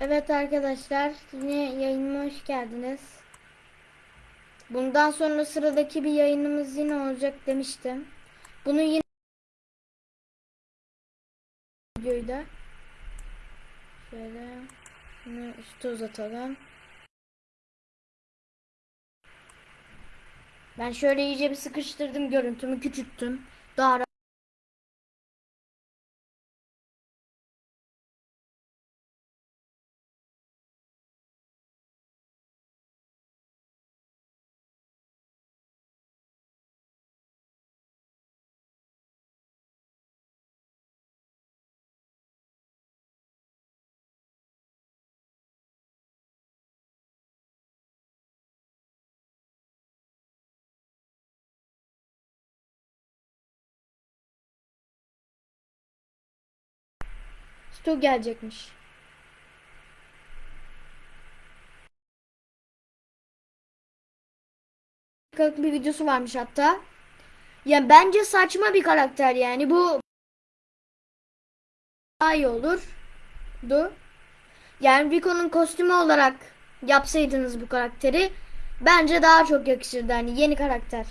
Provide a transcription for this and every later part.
Evet arkadaşlar yine yayınıma hoş geldiniz. Bundan sonra sıradaki bir yayınımız yine olacak demiştim. Bunu yine videoyu da şöyle şunu üstü uzatalım. Ben şöyle iyice bir sıkıştırdım görüntümü küçülttüm. Daha Stu gelecekmiş. dakikalık bir videosu varmış hatta. Ya bence saçma bir karakter yani bu daha iyi olurdu. Yani Rico'nun kostümü olarak yapsaydınız bu karakteri bence daha çok yakışırdı hani yeni karakter.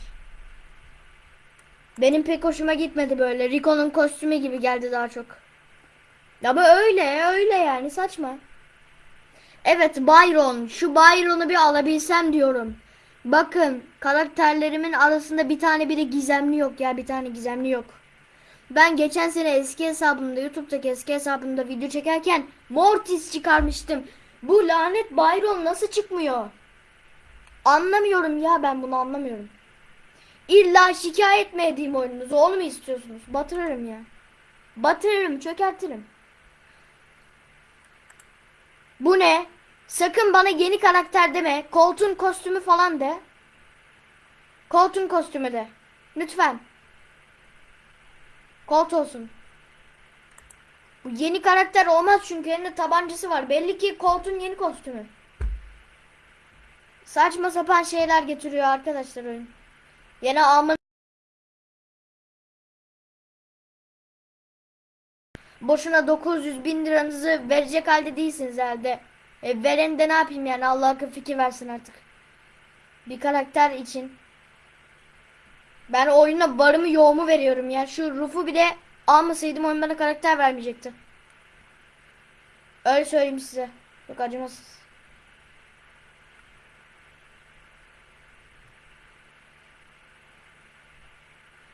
Benim pek hoşuma gitmedi böyle. Rico'nun kostümü gibi geldi daha çok. Ama öyle öyle yani saçma. Evet Byron. Şu Byron'u bir alabilsem diyorum. Bakın karakterlerimin arasında bir tane biri gizemli yok ya bir tane gizemli yok. Ben geçen sene eski hesabımda YouTube'daki eski hesabımda video çekerken Mortis çıkarmıştım. Bu lanet Byron nasıl çıkmıyor? Anlamıyorum ya ben bunu anlamıyorum. İlla şikayet mi edeyim oyununuzu? Onu mu istiyorsunuz? Batırırım ya. Batırırım, çökertirim. Bu ne? Sakın bana yeni karakter deme. Colt'un kostümü falan de. Colt'un kostümü de. Lütfen. Colt olsun. Bu yeni karakter olmaz çünkü elinde tabancası var. Belli ki Colt'un yeni kostümü. Saçma sapan şeyler getiriyor arkadaşlar oyun. Yine alman Boşuna 900 bin liranızı verecek halde değilsiniz herhalde. E, veren de ne yapayım yani Allah akıl fikir versin artık. Bir karakter için. Ben oyuna barımı yoğumu veriyorum ya. Şu Ruf'u bir de almasaydım oyun bana karakter vermeyecekti. Öyle söyleyeyim size. Çok acımasız.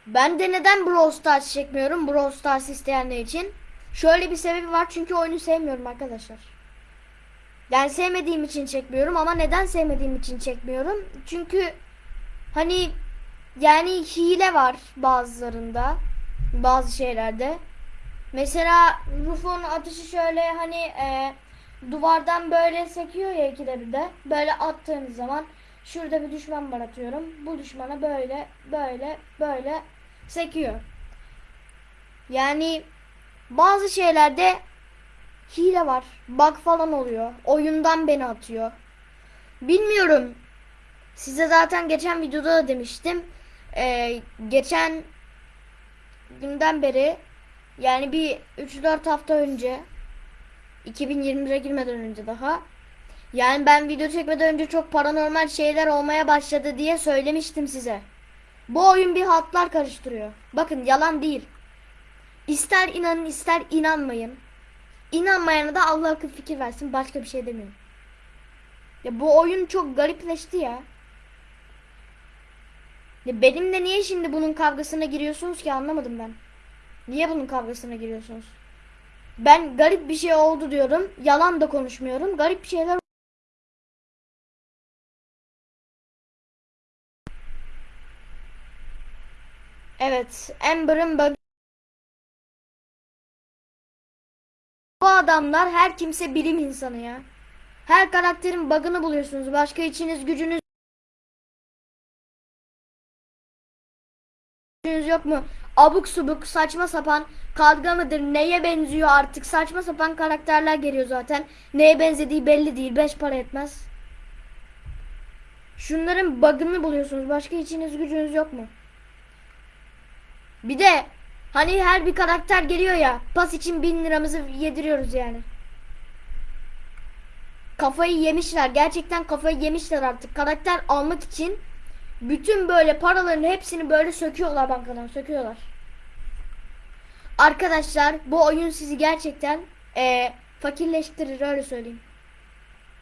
Ben de neden Brawl Stars çekmiyorum? Brawl Stars isteyenler için. Şöyle bir sebebi var çünkü oyunu sevmiyorum arkadaşlar. Yani sevmediğim için çekmiyorum ama neden sevmediğim için çekmiyorum? Çünkü hani yani hile var bazılarında. Bazı şeylerde. Mesela Ruf'un atışı şöyle hani e, duvardan böyle sekiyor ya ikide bir de. Böyle attığınız zaman şurada bir düşman var atıyorum. Bu düşmana böyle böyle böyle sekiyor. Yani bazı şeylerde hile var. Bug falan oluyor. Oyundan beni atıyor. Bilmiyorum. Size zaten geçen videoda da demiştim. Ee, geçen günden beri yani bir 3-4 hafta önce 2021'e girmeden önce daha yani ben video çekmeden önce çok paranormal şeyler olmaya başladı diye söylemiştim size. Bu oyun bir hatlar karıştırıyor. Bakın yalan değil. İster inanın ister inanmayın. İnanmayana da Allah akıl fikir versin. Başka bir şey demiyorum. Ya bu oyun çok garipleşti ya. Ya benimle niye şimdi bunun kavgasına giriyorsunuz ki anlamadım ben. Niye bunun kavgasına giriyorsunuz? Ben garip bir şey oldu diyorum. Yalan da konuşmuyorum. Garip şeyler Evet, Amber'ın bug adamlar her kimse bilim insanı ya. Her karakterin bug'ını buluyorsunuz. Başka içiniz gücünüz yok mu? Abuk subuk saçma sapan kavga mıdır neye benziyor artık saçma sapan karakterler geliyor zaten. Neye benzediği belli değil. Beş para etmez. Şunların bug'ını buluyorsunuz. Başka içiniz gücünüz yok mu? Bir de hani her bir karakter geliyor ya pas için bin liramızı yediriyoruz yani. kafayı yemişler. Gerçekten kafayı yemişler artık. Karakter almak için bütün böyle paraların hepsini böyle söküyorlar bankadan söküyorlar. Arkadaşlar bu oyun sizi gerçekten eee, fakirleştirir öyle söyleyeyim.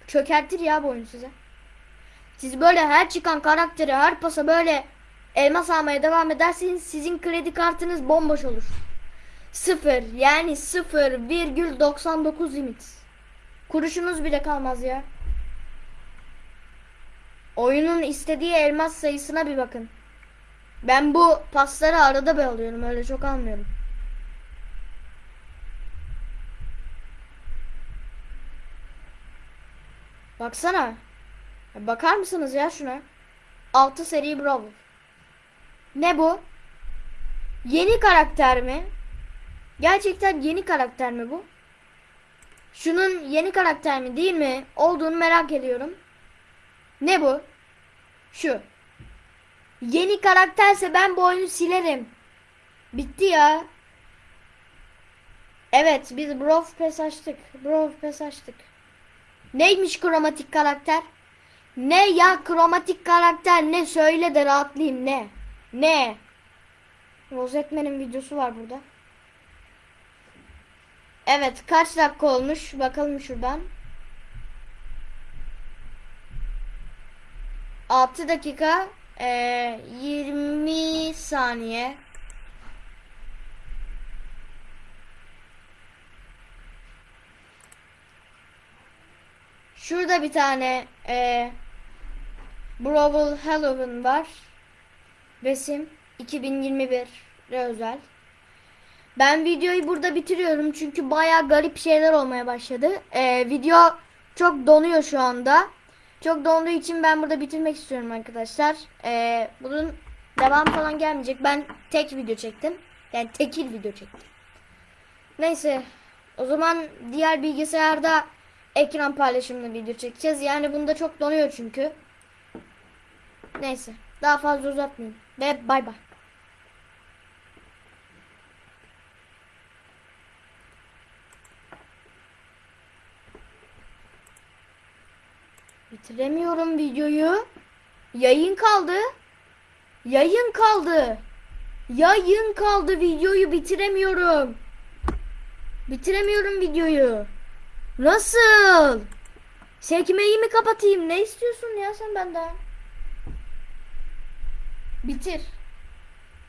Çökertir ya bu oyun size. Siz böyle her çıkan karakteri her pasa böyle elmas almaya devam ederseniz sizin kredi kartınız bomboş olur. Sıfır yani 0,99 limit. Kuruşunuz bile kalmaz ya. Oyunun istediği elmas sayısına bir bakın. Ben bu pasları arada bir alıyorum öyle çok almıyorum. Baksana. Bakar mısınız ya şuna? 6 seri Brawl. Ne bu? Yeni karakter mi? Gerçekten yeni karakter mi bu? Şunun yeni karakter mi değil mi? Olduğunu merak ediyorum. Ne bu? Şu. Yeni karakterse ben bu oyunu silerim. Bitti ya. Evet biz Brawl Pass açtık. Brawl Pass açtık. Neymiş kromatik karakter? Ne ya kromatik karakter ne söyle de rahatlayayım ne? Ne? Rozetmen'in videosu var burada. Evet kaç dakika olmuş bakalım şuradan. 6 dakika eee 20 saniye. Şurada bir tane eee Brawl Halloween var. Resim 2021'e özel. Ben videoyu burada bitiriyorum çünkü baya garip şeyler olmaya başladı. Ee, video çok donuyor şu anda. Çok donduğu için ben burada bitirmek istiyorum arkadaşlar. Ee, bunun devam falan gelmeyecek. Ben tek video çektim. Yani tekil video çektim. Neyse. O zaman diğer bilgisayarda ekran paylaşımlı video çekeceğiz. Yani bunda çok donuyor çünkü. Neyse. Daha fazla uzatmayayım. Ve bay bay. Bitiremiyorum videoyu. Yayın kaldı. Yayın kaldı. Yayın kaldı. Videoyu bitiremiyorum. Bitiremiyorum videoyu. Nasıl? Sekmeyi mi kapatayım? Ne istiyorsun ya sen benden? Bitir.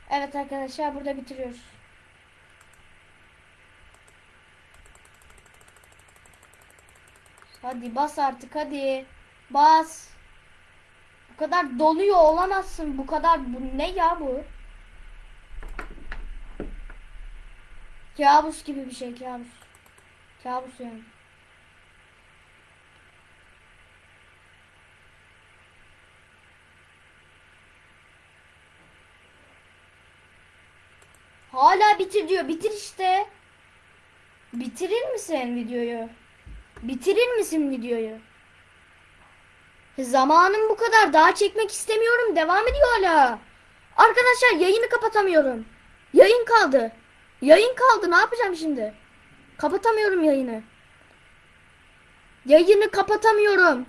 Evet arkadaşlar burada bitiriyoruz. Hadi bas artık hadi. Bas. Bu kadar doluyor olamazsın. Bu kadar bu ne ya bu? Kabus gibi bir şey kabus. Kabus yani. Hala bitir diyor. Bitir işte. Bitirir misin videoyu? Bitirir misin videoyu? Zamanım bu kadar. Daha çekmek istemiyorum. Devam ediyor hala. Arkadaşlar yayını kapatamıyorum. Yayın kaldı. Yayın kaldı. Ne yapacağım şimdi? Kapatamıyorum yayını. Yayını kapatamıyorum.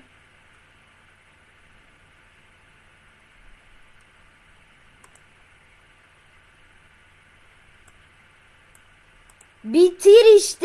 Bitir işte.